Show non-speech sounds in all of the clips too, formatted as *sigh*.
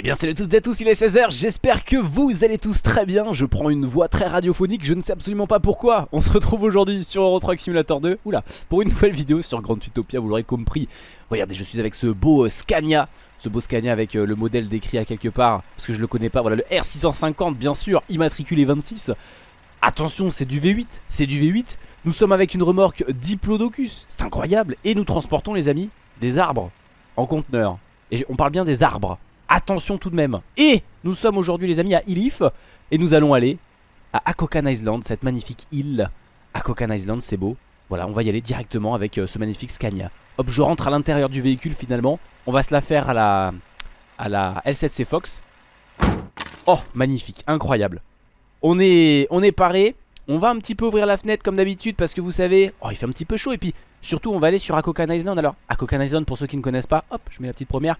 Eh bien salut à toutes et à tous, il est 16h, j'espère que vous allez tous très bien. Je prends une voix très radiophonique, je ne sais absolument pas pourquoi. On se retrouve aujourd'hui sur Euro Simulator 2 Oula, pour une nouvelle vidéo sur Grand Utopia, vous l'aurez compris. Regardez, je suis avec ce beau euh, Scania. Ce beau Scania avec euh, le modèle décrit à quelque part Parce que je le connais pas, voilà le R650 bien sûr, immatriculé 26 Attention, c'est du V8, c'est du V8 Nous sommes avec une remorque Diplodocus, c'est incroyable. Et nous transportons les amis, des arbres en conteneur. Et on parle bien des arbres Attention tout de même. Et nous sommes aujourd'hui les amis à Ilif Et nous allons aller à Akokan Island Cette magnifique île. Akokan Island c'est beau. Voilà on va y aller directement avec euh, ce magnifique Scania. Hop je rentre à l'intérieur du véhicule finalement. On va se la faire à la À la L7C Fox. Oh magnifique incroyable. On est, on est paré. On va un petit peu ouvrir la fenêtre comme d'habitude Parce que vous savez Oh il fait un petit peu chaud. Et puis Surtout on va aller sur Akokan Island. Alors Akokan Island pour ceux qui ne connaissent pas Hop je mets la petite première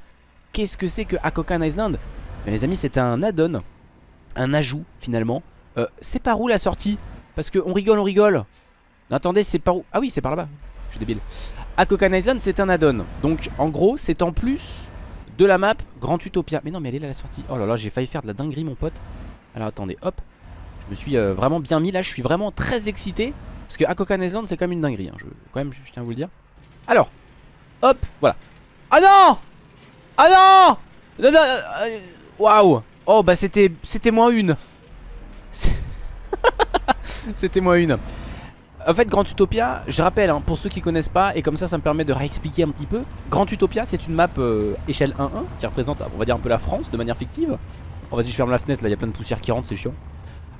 Qu'est-ce que c'est que Akokan Island? Mais les amis c'est un add-on Un ajout finalement. Euh, C'est par où la sortie? Parce qu'on rigole on rigole. Attendez c'est par où? Ah oui c'est par là-bas. Je suis débile. Akokan Island c'est un add-on. Donc en gros c'est en plus de la map Grand Utopia. Mais non mais elle est là la sortie. Oh là là j'ai failli faire de la dinguerie mon pote. Alors attendez hop. Je me suis euh, vraiment bien mis. Là Je suis vraiment très excité. Parce que Akokan Island c'est quand même une dinguerie hein. je, Quand même je tiens à vous le dire. Alors Hop voilà. Ah non ah non Non, euh, Waouh. Oh bah c'était c'était moins une. *laughs* C'était moins une. En fait Grand Utopia, je rappelle hein, pour ceux qui connaissent pas Et comme ça ça me permet de réexpliquer un petit peu Grand Utopia c'est une map euh, échelle 1-1 Qui représente on va dire un peu la France de manière fictive. On va dire je ferme la fenêtre là, il y a plein de poussière qui rentre c'est chiant.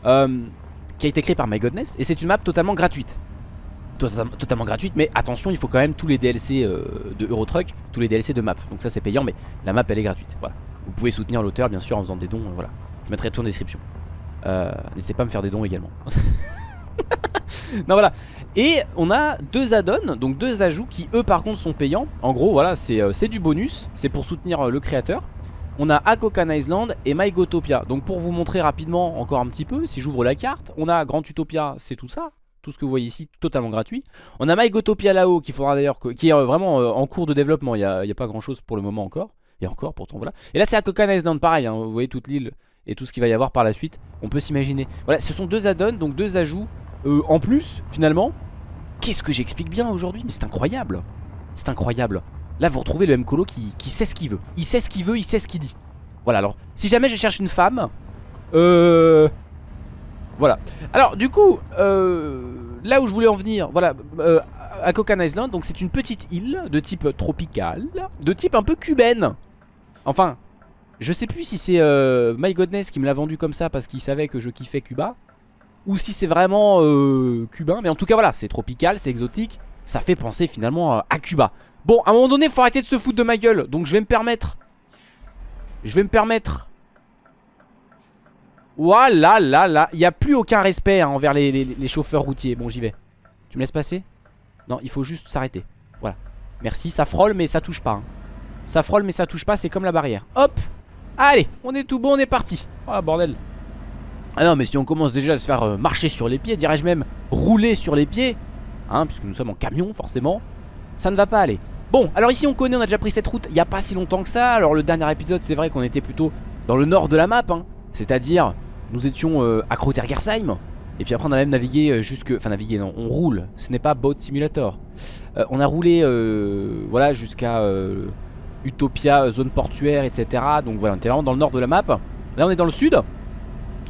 Euh, Qui a été créé par My Godness Et c'est une map totalement gratuite totalement gratuite mais attention il faut quand même tous les DLC euh, de Euro Truck tous les DLC de map. Donc ça c'est payant mais la map elle est gratuite. Voilà. Vous pouvez soutenir l'auteur bien sûr en faisant des dons euh, voilà. Je mettrai tout en description. Euh, n'hésitez pas à me faire des dons également. *laughs* Non voilà. Et on a deux add-ons donc deux ajouts qui eux par contre sont payants. En gros voilà c'est du bonus. C'est pour soutenir le créateur. On a Akokan Island et MyGotopia Donc pour vous montrer rapidement encore un petit peu Si j'ouvre la carte On a Grand Utopia c'est tout ça tout ce que vous voyez ici totalement gratuit. On a MyGotopia là-haut qui d'ailleurs qui est euh, vraiment euh, en cours de développement, il n'y a, pas grand chose pour le moment encore. Et encore pourtant voilà. Et là c'est à Cocan Island pareil, hein. vous voyez toute l'île et tout ce qu'il va y avoir par la suite. On peut s'imaginer. Voilà, ce sont deux add-ons, donc deux ajouts euh, en plus finalement. Qu'est-ce que j'explique bien aujourd'hui? Mais c'est incroyable. C'est incroyable. Là vous retrouvez le M Colo qui, qui sait ce qu'il veut. Il sait ce qu'il veut, il sait ce qu'il dit. Voilà alors, si jamais je cherche une femme, euh, voilà. Alors du coup, euh, là où je voulais en venir, voilà, euh, à Cocan Island, donc c'est une petite île de type tropical, de type un peu cubaine. Enfin, je sais plus si c'est euh, My Godness qui me l'a vendu comme ça parce qu'il savait que je kiffais Cuba, ou si c'est vraiment cubain, mais en tout cas voilà, c'est tropical, c'est exotique, ça fait penser finalement à Cuba. Bon, à un moment donné, faut arrêter de se foutre de ma gueule, donc je vais me permettre, je vais me permettre voilà, là, là. Il n'y a plus aucun respect hein, envers les, chauffeurs routiers. Bon, j'y vais. Tu me laisses passer? Non, il faut juste s'arrêter. Voilà. Merci, ça frôle, mais ça touche pas. Hein. Ça frôle, mais ça touche pas, c'est comme la barrière. Hop Allez, on est tout bon, on est parti. Oh, bordel. Ah non, mais si on commence déjà à se faire euh, marcher sur les pieds, dirais-je même rouler sur les pieds, hein, puisque nous sommes en camion, forcément, ça ne va pas aller. Bon, alors ici on connaît, on a déjà pris cette route il n'y a pas si longtemps que ça. Alors le dernier épisode, c'est vrai qu'on était plutôt dans le nord de la map, hein, c'est-à-dire nous étions euh, à Krotergersheim et puis après on a même navigué euh, jusque... Enfin navigué non, on roule, ce n'est pas Boat Simulator. Euh, On a roulé voilà jusqu'à Utopia, zone portuaire etc Donc voilà on était vraiment dans le nord de la map. Là on est dans le sud.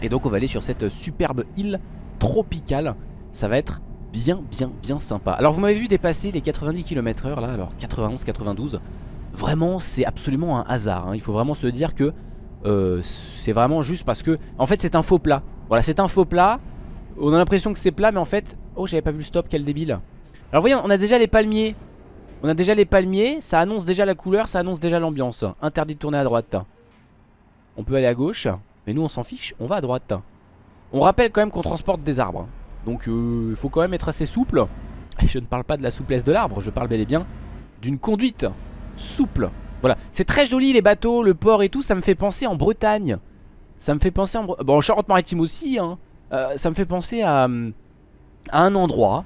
Et donc on va aller sur cette superbe île tropicale. Ça va être bien bien bien sympa. Alors vous m'avez vu dépasser les 90 km h là. Alors 91, 92 Vraiment c'est absolument un hasard hein. Il faut vraiment se dire que euh, c'est vraiment juste parce que En fait c'est un faux plat. Voilà c'est un faux plat. On a l'impression que c'est plat mais en fait Oh j'avais pas vu le stop quel débile. Alors voyez on a déjà les palmiers. On a déjà les palmiers Ça annonce déjà la couleur Ça annonce déjà l'ambiance. Interdit de tourner à droite. On peut aller à gauche Mais nous on s'en fiche On va à droite. On rappelle quand même qu'on transporte des arbres. Donc euh, il faut quand même être assez souple. *laughs* Je ne parle pas de la souplesse de l'arbre Je parle bel et bien d'une conduite souple voilà, c'est très joli les bateaux, le port et tout, ça me fait penser en Bretagne. Ça me fait penser en... Bon, en Charente-Maritime aussi, hein. Euh, ça me fait penser à, à un endroit.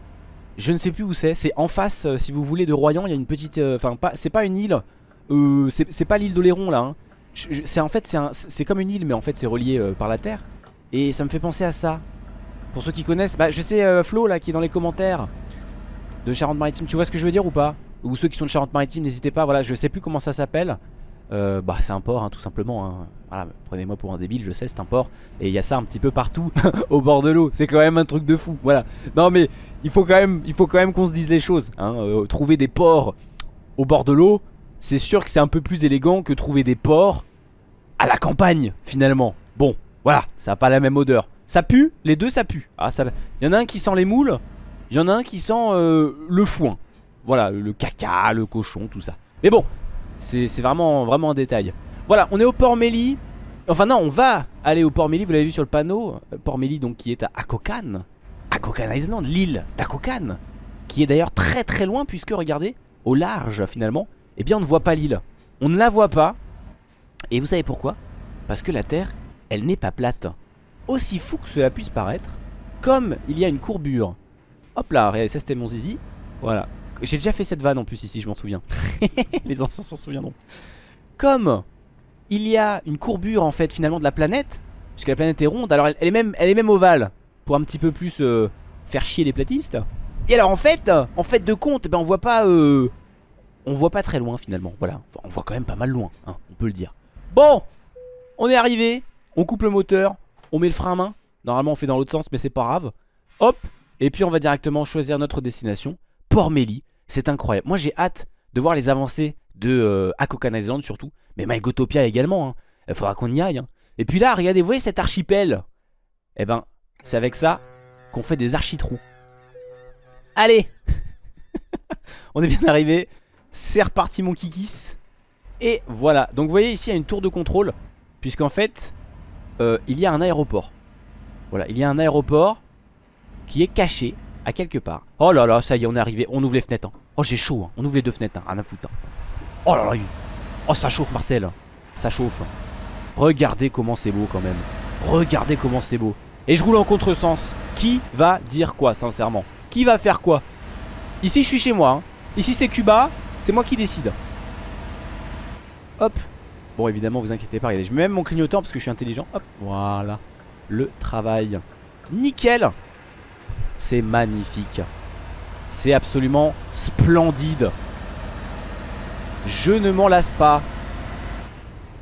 Je ne sais plus où c'est. C'est en face, euh, si vous voulez, de Royan. Il y a une petite... Euh, enfin, c'est pas une île. c'est pas l'île d'Oléron, là. Hein. C'est en fait c'est comme une île mais en fait c'est relié par la terre Et ça me fait penser à ça Pour ceux qui connaissent, bah je sais Flo là qui est dans les commentaires De Charente-Maritime, tu vois ce que je veux dire ou pas? Ou ceux qui sont de Charente-Maritime n'hésitez pas, voilà je sais plus comment ça s'appelle. Euh, bah c'est un port hein, tout simplement hein. Voilà prenez-moi pour un débile je sais c'est un port. Et il y a ça un petit peu partout *laughs* au bord de l'eau. C'est quand même un truc de fou voilà. Non mais il faut quand même il faut quand même qu'on se dise les choses hein. Euh, trouver des ports au bord de l'eau C'est sûr que c'est un peu plus élégant que trouver des ports à la campagne finalement. Bon voilà ça a pas la même odeur. Ça pue les deux ça pue. Ah, ça... Il y en a un qui sent les moules Il y en a un qui sent euh, le foin Voilà le caca le cochon tout ça Mais bon c'est vraiment, vraiment en détail. Voilà, on est au port Méli. Enfin non, on va aller au port Méli, vous l'avez vu sur le panneau. Euh, port Méli donc qui est à Akokan. Akokan Island, l'île d'Akokan. Qui est d'ailleurs très très loin puisque regardez, au large finalement, eh bien on ne voit pas l'île. On ne la voit pas. Et vous savez pourquoi? Parce que la Terre, elle n'est pas plate. Aussi fou que cela puisse paraître, comme il y a une courbure. Hop là, ça c'était mon zizi. Voilà, j'ai déjà fait cette vanne en plus ici, je m'en souviens. *laughs* Les anciens s'en souviendront. Comme il y a une courbure en fait finalement de la planète, puisque la planète est ronde, alors elle, est, même, elle est même ovale, pour un petit peu plus euh, faire chier les platistes. Et alors en fait, en fait de compte, ben on voit pas, euh, on voit pas très loin finalement. Voilà, on voit quand même pas mal loin, hein, on peut le dire. Bon, on est arrivé, on coupe le moteur, on met le frein à main. Normalement on fait dans l'autre sens, mais c'est pas grave. Hop, et puis on va directement choisir notre destination, Port Méli. C'est incroyable. Moi j'ai hâte de voir les avancées de euh, Akokan Island surtout. Mais MyGotopia également. Hein. Il faudra qu'on y aille. Hein. Et puis là, regardez, vous voyez cet archipel? Eh ben, c'est avec ça qu'on fait des architrous. Allez *laughs* On est bien arrivé. C'est reparti mon kikis. Et voilà. Donc vous voyez ici, il y a une tour de contrôle. Puisqu'en fait, euh, il y a un aéroport. Voilà, il y a un aéroport qui est caché à quelque part. Oh là là, ça y est, on est arrivé. On ouvre les fenêtres. Hein. Oh, j'ai chaud. Hein. On ouvre les deux fenêtres. Hein. Rien à foutre. Hein. Oh là là. Oh, ça chauffe, Marcel. Ça chauffe. Regardez comment c'est beau quand même. Regardez comment c'est beau. Et je roule en contresens. Qui va dire quoi, sincèrement? Qui va faire quoi? Ici, je suis chez moi. Hein. Ici, c'est Cuba. C'est moi qui décide. Hop. Bon, évidemment, vous inquiétez pas. Regardez, je mets même mon clignotant parce que je suis intelligent. Hop. Voilà. Le travail. Nickel. C'est magnifique. C'est absolument splendide. Je ne m'en lasse pas.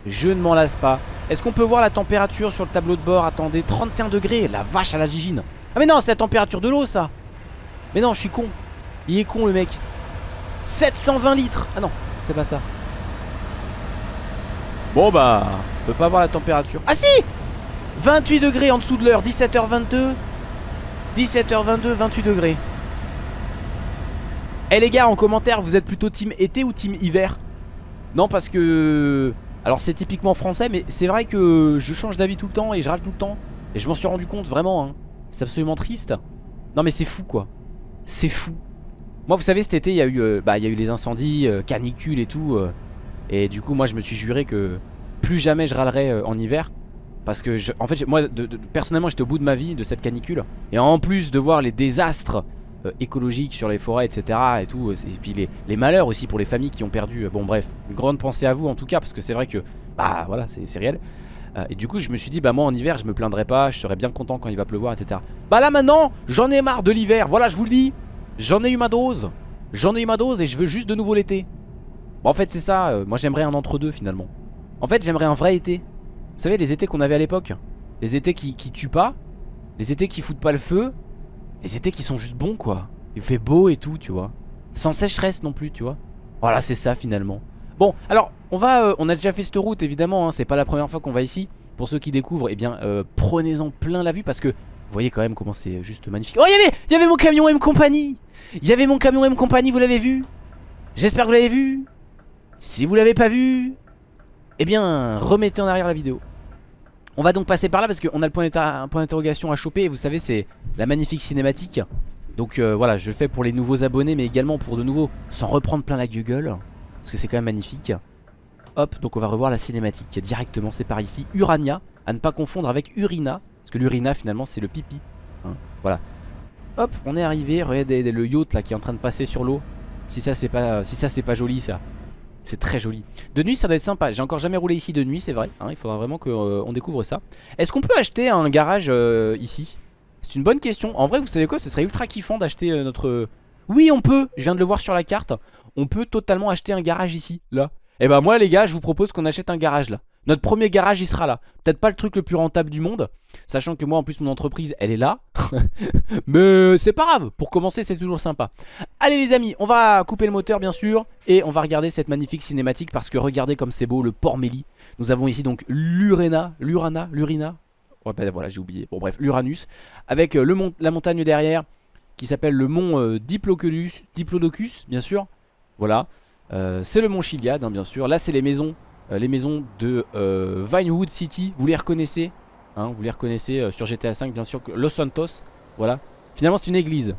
Je ne m'en lasse pas. Est-ce qu'on peut voir la température sur le tableau de bord? Attendez, 31 degrés, la vache à la gigine. Ah mais non, c'est la température de l'eau ça. Mais non, je suis con. Il est con le mec. 720 litres. Ah non, c'est pas ça. Bon bah, on peut pas voir la température. Ah si 28 degrés en dessous de l'heure, 17h22. 17h22, 28 degrés. Eh les gars, en commentaire, vous êtes plutôt team été ou team hiver? Non, parce que... Alors c'est typiquement français, mais c'est vrai que je change d'avis tout le temps et je râle tout le temps. Et je m'en suis rendu compte, vraiment. Hein. C'est absolument triste. Non mais c'est fou quoi. C'est fou. Moi vous savez cet été il y a eu, euh, bah, il y a eu les incendies, euh, canicules et tout. Euh. et du coup moi je me suis juré que plus jamais je râlerais en hiver. Parce que, en fait, moi, personnellement, j'étais au bout de ma vie de cette canicule. Et en plus de voir les désastres euh, écologiques sur les forêts, etc. Et tout, et puis les, malheurs aussi pour les familles qui ont perdu. Euh, bon, bref, une grande pensée à vous en tout cas, parce que c'est vrai que, bah voilà, c'est réel. Euh, et du coup, je me suis dit, bah moi en hiver, je me plaindrai pas, je serais bien content quand il va pleuvoir, etc. Bah là maintenant, j'en ai marre de l'hiver. Voilà, je vous le dis, j'en ai eu ma dose. J'en ai eu ma dose et je veux juste de nouveau l'été. Bon, en fait, c'est ça. moi, j'aimerais un entre-deux finalement. En fait, j'aimerais un vrai été. Vous savez les étés qu'on avait à l'époque Les étés qui, tuent pas Les étés qui foutent pas le feu Les étés qui sont juste bons quoi. Il fait beau et tout tu vois. Sans sécheresse non plus tu vois. Voilà c'est ça finalement. Bon alors on va euh, On a déjà fait cette route évidemment hein, C'est pas la première fois qu'on va ici. Pour ceux qui découvrent eh bien euh, prenez-en plein la vue Parce que vous voyez quand même comment c'est juste magnifique. Oh il y avait, y avait mon camion M Company. Il y avait mon camion M Company vous l'avez vu? J'espère que vous l'avez vu. Si vous l'avez pas vu Eh bien remettez en arrière la vidéo on va donc passer par là parce qu'on a le point d'interrogation à choper. Et vous savez c'est la magnifique cinématique. Donc euh, voilà je le fais pour les nouveaux abonnés Mais également pour de nouveaux sans reprendre plein la gueule Parce que c'est quand même magnifique. Hop donc on va revoir la cinématique directement. C'est par ici. Urania à ne pas confondre avec Urina Parce que l'Urina finalement c'est le pipi hein, Voilà. Hop on est arrivé. Regardez le yacht là qui est en train de passer sur l'eau. Si ça c'est si ça, c'est pas joli ça C'est très joli. De nuit ça doit être sympa. J'ai encore jamais roulé ici de nuit c'est vrai. Hein, il faudra vraiment qu'on découvre ça. Est-ce qu'on peut acheter un garage ici? C'est une bonne question. En vrai vous savez quoi? Ce serait ultra kiffant d'acheter notre... Oui on peut, je viens de le voir sur la carte. On peut totalement acheter un garage ici, là. Et eh bah moi les gars je vous propose qu'on achète un garage là Notre premier garage il sera là. Peut-être pas le truc le plus rentable du monde Sachant que moi en plus mon entreprise elle est là. *laughs* Mais c'est pas grave. Pour commencer c'est toujours sympa. Allez les amis on va couper le moteur bien sûr Et on va regarder cette magnifique cinématique Parce que regardez comme c'est beau le port Méli. Nous avons ici donc l'Urena L'Urana L'Urina. Ouais bah voilà j'ai oublié. Bon bref l'Uranus Avec euh, la montagne derrière Qui s'appelle le mont euh, Diplodocus bien sûr. Voilà. Euh, c'est le mont Chiliad hein, bien sûr. Là c'est les maisons Les maisons de euh, Vinewood City Vous les reconnaissez hein, Vous les reconnaissez sur GTA 5 bien sûr Los Santos Voilà Finalement c'est une église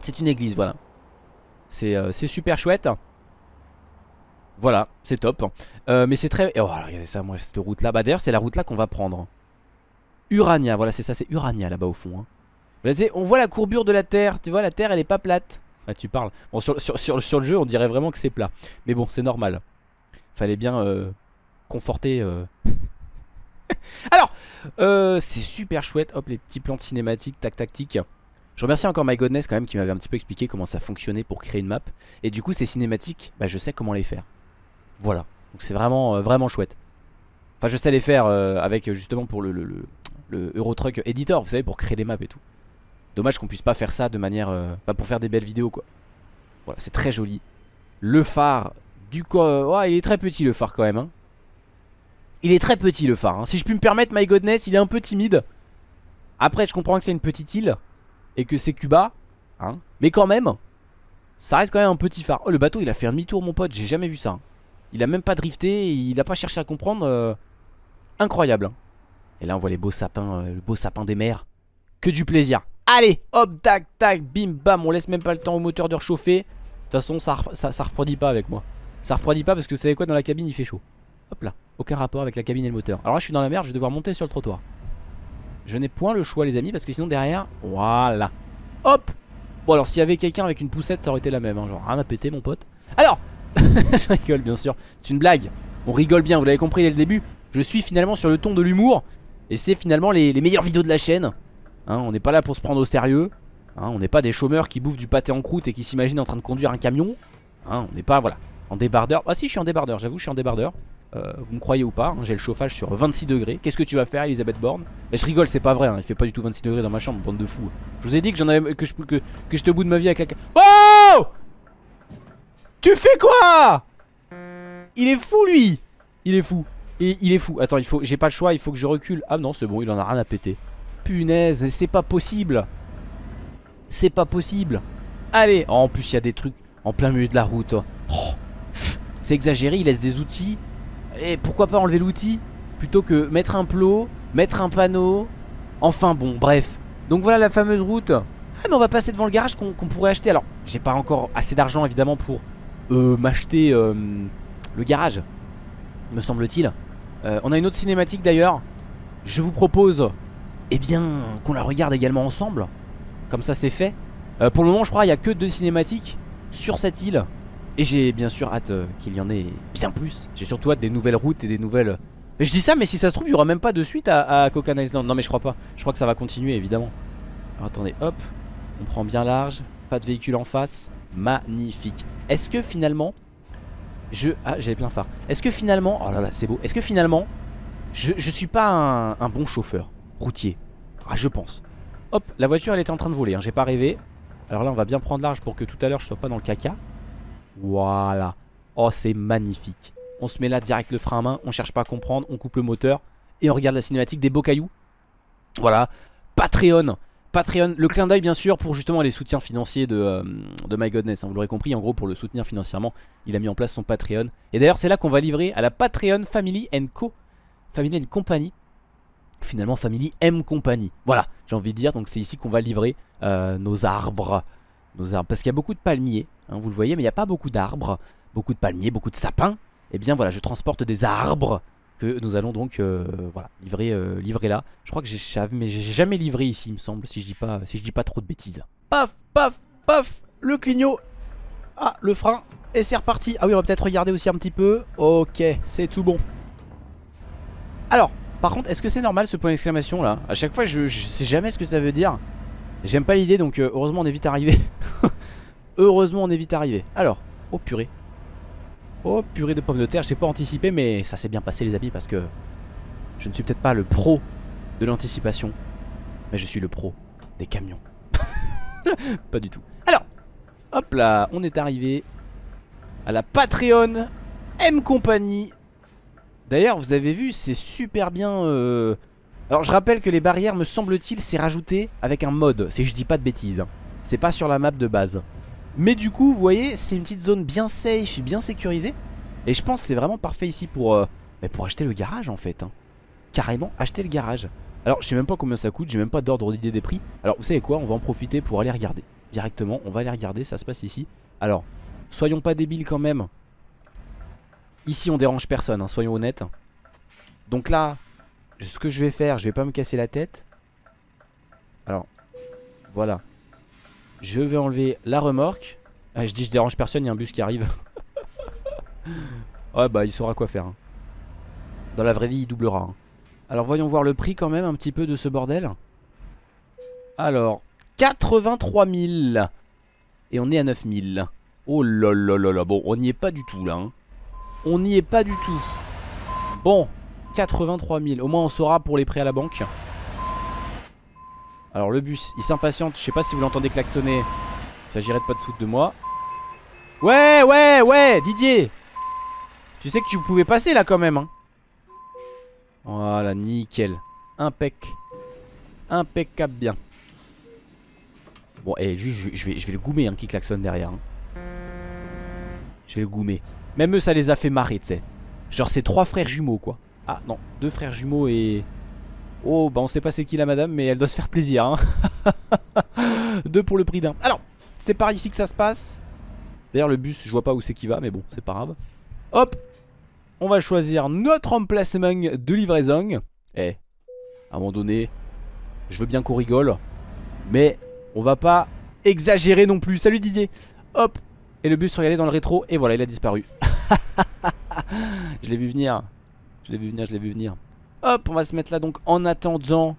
C'est une église voilà C'est super chouette Voilà c'est top Mais c'est très Oh regardez ça cette route là Bah d'ailleurs c'est la route là qu'on va prendre Urania voilà c'est ça c'est Urania là-bas au fond hein. On voit la courbure de la terre Tu vois la terre elle est pas plate ah, tu parles. Bon, sur, le jeu, on dirait vraiment que c'est plat. Mais bon, c'est normal. Fallait bien euh, conforter. Euh. *laughs* Alors, euh, c'est super chouette. Hop, les petits plans de cinématiques, tac, tactique. Je remercie encore My Godness quand même qui m'avait un petit peu expliqué comment ça fonctionnait pour créer une map. Et du coup, ces cinématiques, bah, je sais comment les faire. Voilà. Donc c'est vraiment, vraiment chouette. Enfin, je sais les faire avec justement pour le, le, Eurotruck Editor, vous savez, pour créer des maps et tout. Dommage qu'on puisse pas faire ça de manière... Euh, pour faire des belles vidéos quoi. Voilà, c'est très joli. Le phare du coup... il est très petit le phare quand même. Hein. Il est très petit le phare. Hein. Si je puis me permettre, My Godness, il est un peu timide. Après, je comprends que c'est une petite île. Et que c'est Cuba. Hein. Mais quand même, ça reste quand même un petit phare. Oh, le bateau, il a fait un demi-tour, mon pote. J'ai jamais vu ça. Hein. Il a même pas drifté. Il a pas cherché à comprendre. Euh, incroyable. Et là, on voit les beaux sapins. Euh, le beau sapin des mers. Que du plaisir. Allez, hop, tac, tac, bim, bam. On laisse même pas le temps au moteur de réchauffer. De toute façon, ça, ça, refroidit pas avec moi. Ça refroidit pas parce que vous savez quoi, dans la cabine, il fait chaud. Hop là, aucun rapport avec la cabine et le moteur. Alors là, je suis dans la merde, je vais devoir monter sur le trottoir. Je n'ai point le choix, les amis, parce que sinon, derrière, voilà. Hop Bon, alors, s'il y avait quelqu'un avec une poussette, ça aurait été la même. Hein. Genre, rien à péter, mon pote. Alors *laughs* Je rigole, bien sûr. C'est une blague. On rigole bien, vous l'avez compris dès le début. Je suis finalement sur le ton de l'humour. Et c'est finalement les meilleures vidéos de la chaîne. Hein, on n'est pas là pour se prendre au sérieux. Hein, on n'est pas des chômeurs qui bouffent du pâté en croûte et qui s'imaginent en train de conduire un camion. Hein, on n'est pas, voilà, en débardeur. Ah si, je suis en débardeur, j'avoue, je suis en débardeur. Euh, vous me croyez ou pas, j'ai le chauffage sur 26 degrés. Qu'est-ce que tu vas faire, Elisabeth Borne? Je rigole, c'est pas vrai, il fait pas du tout 26 degrés dans ma chambre, bande de fous. Je vous ai dit que j'en avais que je que, que j'étais au bout de ma vie avec la. Oh Tu fais quoi? Il est fou lui Il est fou. Et il est fou. Attends, il faut, j'ai pas le choix, il faut que je recule. Ah non, c'est bon, il en a rien à péter. Punaise, c'est pas possible C'est pas possible Allez oh, En plus il y a des trucs en plein milieu de la route oh, Exagéré, il laisse des outils. Et pourquoi pas enlever l'outil Plutôt que mettre un plot, mettre un panneau. Enfin bon, bref. Donc voilà la fameuse route. Ah mais on va passer devant le garage qu'on pourrait acheter. Alors j'ai pas encore assez d'argent évidemment pour euh, m'acheter euh, le garage Me semble-t-il. Euh, On a une autre cinématique d'ailleurs. Je vous propose eh bien qu'on la regarde également ensemble. Comme ça c'est fait. Pour le moment je crois il n'y a que deux cinématiques sur cette île. Et j'ai bien sûr hâte euh, qu'il y en ait bien plus. J'ai surtout hâte des nouvelles routes et des nouvelles... Mais je dis ça mais si ça se trouve il n'y aura même pas de suite à, à Cocan Island. Non mais je crois pas. Je crois que ça va continuer évidemment. Alors attendez hop. On prend bien large. Pas de véhicule en face. Magnifique. Est-ce que finalement... Je... Ah j'avais plein phare. Est-ce que finalement... Oh là là c'est beau. Est-ce que finalement... Je, je suis pas un, un bon chauffeur routier? Ah, je pense. Hop, la voiture, elle était en train de voler. Hein, J'ai pas rêvé. Alors là, on va bien prendre large pour que tout à l'heure, je sois pas dans le caca. Voilà. Oh, c'est magnifique. On se met là direct le frein à main. On cherche pas à comprendre. On coupe le moteur. Et on regarde la cinématique des beaux cailloux. Voilà. Patreon. Patreon, le clin d'œil bien sûr pour justement les soutiens financiers de, euh, de My Godness, hein, vous l'aurez compris, en gros pour le soutenir financièrement, il a mis en place son Patreon. Et d'ailleurs c'est là qu'on va livrer à la Patreon Family Co. Family Company finalement Family M Company. Voilà, j'ai envie de dire, donc c'est ici qu'on va livrer euh, nos arbres. Parce qu'il y a beaucoup de palmiers, hein, vous le voyez, mais il n'y a pas beaucoup d'arbres. Beaucoup de palmiers, beaucoup de sapins. Et eh bien voilà, je transporte des arbres que nous allons donc euh, livrer, euh, livrer là. Je crois que j'ai mais j'ai jamais livré ici, il me semble, si je dis pas, si je dis pas trop de bêtises. Paf, paf, paf, le clignot. Ah, le frein. Et c'est reparti Ah oui on va peut-être regarder aussi un petit peu Ok c'est tout bon Alors par contre est-ce que c'est normal ce point d'exclamation là À chaque fois je, sais jamais ce que ça veut dire J'aime pas l'idée donc euh, heureusement on est vite arrivé *laughs* Heureusement on est vite arrivé Alors oh purée Oh purée de pommes de terre J'ai pas anticipé mais ça s'est bien passé les amis parce que Je ne suis peut-être pas le pro de l'anticipation Mais je suis le pro des camions *laughs* Pas du tout Alors Hop là on est arrivé à la Patreon M Company. D'ailleurs, vous avez vu, c'est super bien. Euh... Alors, je rappelle que les barrières, me semble-t-il, c'est rajouté avec un mode. Si je dis pas de bêtises. C'est pas sur la map de base. Mais du coup, vous voyez, c'est une petite zone bien safe, bien sécurisée. Et je pense que c'est vraiment parfait ici pour, euh... pour acheter le garage en fait. Hein. Carrément, acheter le garage. Alors, je sais même pas combien ça coûte, j'ai même pas d'ordre d'idée des prix. Alors, vous savez quoi, on va en profiter pour aller regarder. Directement, on va aller regarder, ça se passe ici. Alors, Soyons pas débiles quand même. Ici on dérange personne, hein, soyons honnêtes. Donc là, ce que je vais faire, je vais pas me casser la tête. Alors, voilà. Je vais enlever la remorque. Ah, je dis je dérange personne, il y a un bus qui arrive. *laughs* ouais bah il saura quoi faire. Hein. Dans la vraie vie il doublera. Hein. Alors voyons voir le prix quand même un petit peu de ce bordel. Alors, 83 000. Et on est à 9 000. Oh là là là là, bon on n'y est pas du tout là hein. On n'y est pas du tout Bon, 83 000, au moins on saura pour les prêts à la banque. Alors le bus, il s'impatiente, je sais pas si vous l'entendez klaxonner. Il s'agirait de pas de foutre de moi. Ouais ouais ouais Didier. Tu sais que tu pouvais passer là quand même hein. Voilà nickel. Impec. Impeccable bien. Bon et eh, juste je vais, je vais le goumer hein, qui klaxonne derrière hein. Je vais le goumer. Même eux, ça les a fait marrer, tu sais. Genre, c'est trois frères jumeaux, quoi. Ah, non, deux frères jumeaux et... Oh, bah on sait pas c'est qui la madame, mais elle doit se faire plaisir, hein. *laughs* deux pour le prix d'un. Alors, c'est par ici que ça se passe. D'ailleurs, le bus, je vois pas où c'est qui va, mais bon, c'est pas grave. Hop On va choisir notre emplacement de livraison. Eh, à un moment donné, je veux bien qu'on rigole, mais on va pas exagérer non plus. Salut Didier Hop et le bus regardez dans le rétro et voilà il a disparu *laughs* Je l'ai vu venir Je l'ai vu venir, je l'ai vu venir. Hop on va se mettre là donc en attendant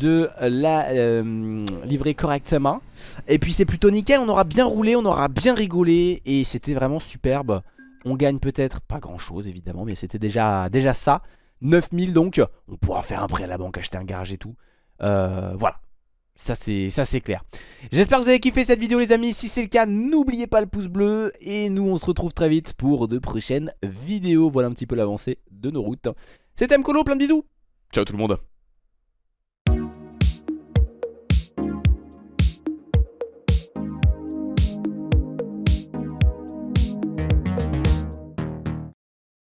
de la euh, livrer correctement. Et puis c'est plutôt nickel, on aura bien roulé, on aura bien rigolé Et c'était vraiment superbe. On gagne peut-être pas grand chose évidemment Mais c'était déjà, déjà ça. 9000 donc, on pourra faire un prêt à la banque, acheter un garage et tout. Euh, Voilà ça c'est clair. J'espère que vous avez kiffé cette vidéo les amis. Si c'est le cas n'oubliez pas le pouce bleu. Et nous on se retrouve très vite pour de prochaines vidéos. Voilà un petit peu l'avancée de nos routes. C'était Mkolo plein de bisous. Ciao tout le monde